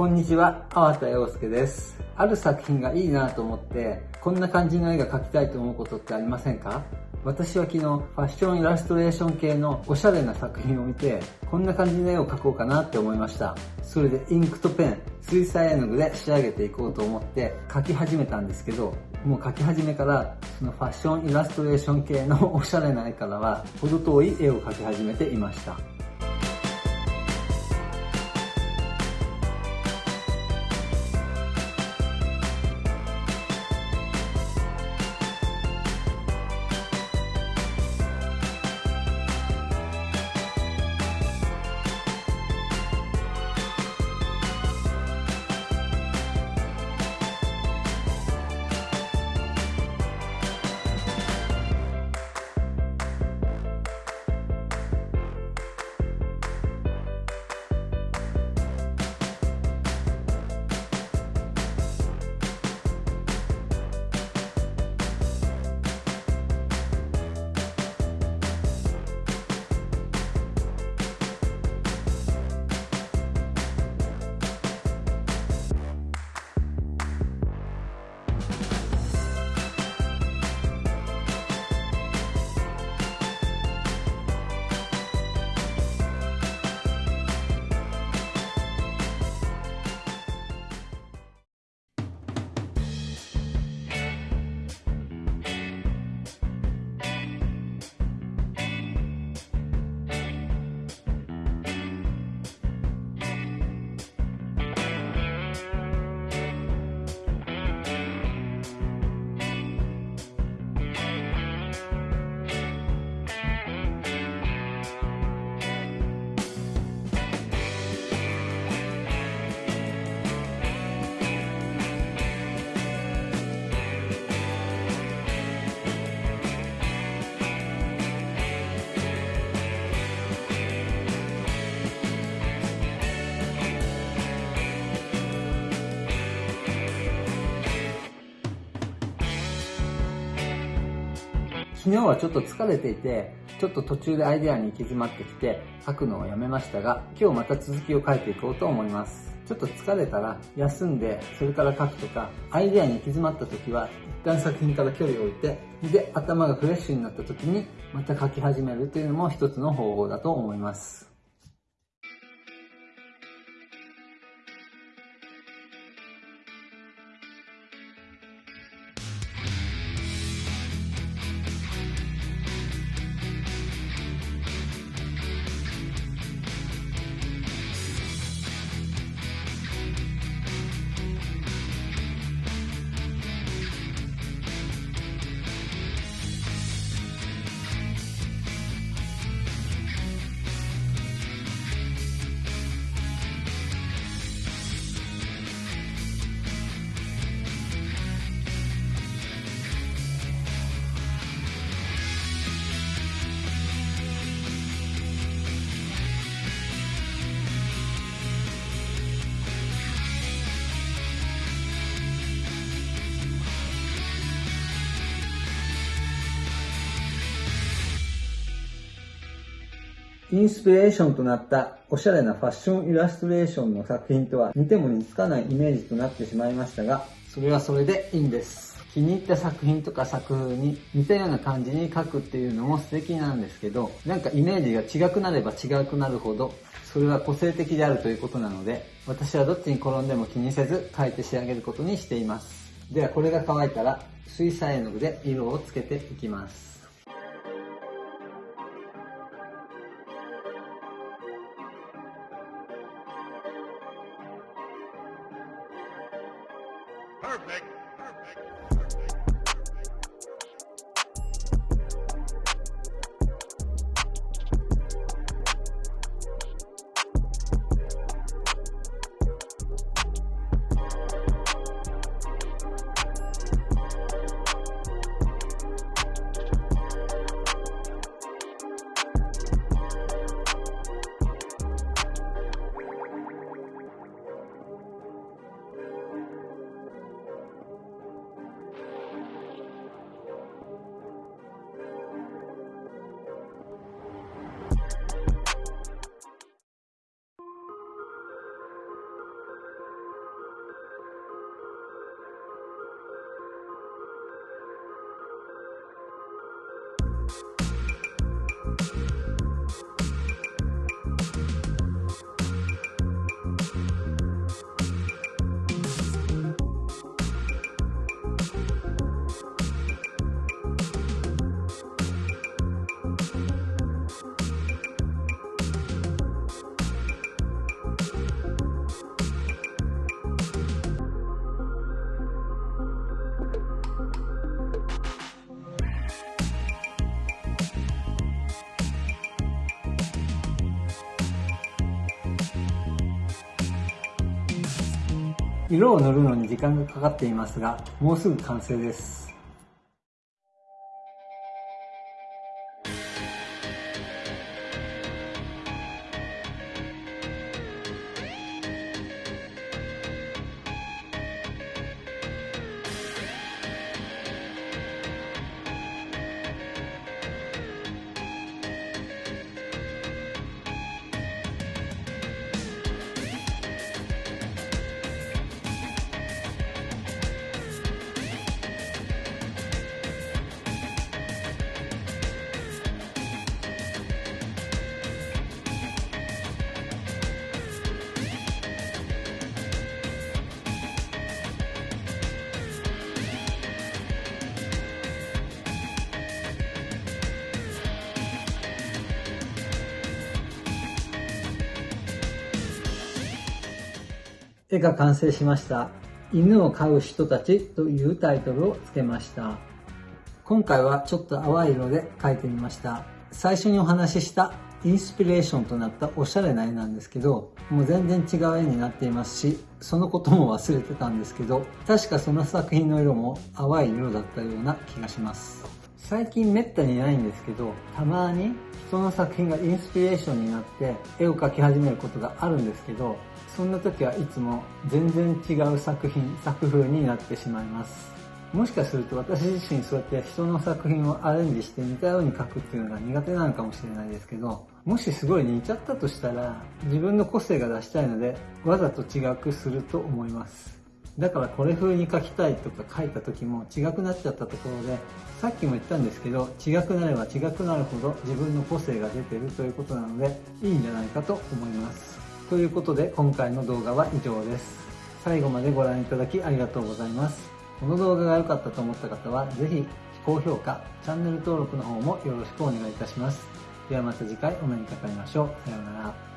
こんにちは、粟田洋介です。ある作品がいいなと思って、こんな感じの絵が描きたいと思うことってありませんか？私は昨日、ファッションイラストレーション系のおしゃれな作品を見て、こんな感じの絵を描こうかなって思いました。それでインクとペン、水彩絵の具で仕上げていこうと思って描き始めたんですけど、もう描き始めから、そのファッションイラストレーション系のおしゃれな絵からは、程遠い絵を描き始めていました。昨日はちょっと疲れていて、ちょっと途中でアイデアに行き詰まってきて、書くのをやめましたが、今日また続きを書いていこうと思います。ちょっと疲れたら休んで、それから書くとか、アイデアに行き詰まった時は、一旦作品から距離を置いて、で、頭がフレッシュになった時に、また書き始めるというのも一つの方法だと思います。インスピレーションとなったおしゃれなファッションイラストレーションの作品とは似ても似つかないイメージとなってしまいましたが、それはそれでいいんです。気に入った作品とか作風に似たような感じに描くっていうのも素敵なんですけど、なんかイメージが違くなれば違くなるほど、それは個性的であるということなので、私はどっちに転んでも気にせず描いて仕上げることにしています。ではこれが乾いたら水彩絵の具で色をつけていきます。Perfect. Perfect. 色を塗るのに時間がかかっていますが、もうすぐ完成です。絵が完成しました。犬を飼う人たちというタイトルを付けました。今回はちょっと淡い色で描いてみました。最初にお話ししたインスピレーションとなったおしゃれな絵なんですけど、もう全然違う絵になっていますし、そのことも忘れてたんですけど、確かその作品の色も淡い色だったような気がします。最近めったにないんですけど、たまに人の作品がインスピレーションになって絵を描き始めることがあるんですけど、そんな時はいつも全然違う作品、作風になってしまいます。もしかすると私自身そうやって人の作品をアレンジして似たように描くっていうのが苦手なのかもしれないですけど、もしすごい似ちゃったとしたら自分の個性が出したいのでわざと違くすると思います。だからこれ風に描きたいとか書いた時も違くなっちゃったところで、さっきも言ったんですけど、違くなれば違くなるほど自分の個性が出てるということなので、いいんじゃないかと思います。ということで今回の動画は以上です。最後までご覧いただきありがとうございます。この動画が良かったと思った方はぜひ高評価、チャンネル登録の方もよろしくお願いいたします。ではまた次回お目にかかりましょう。さようなら。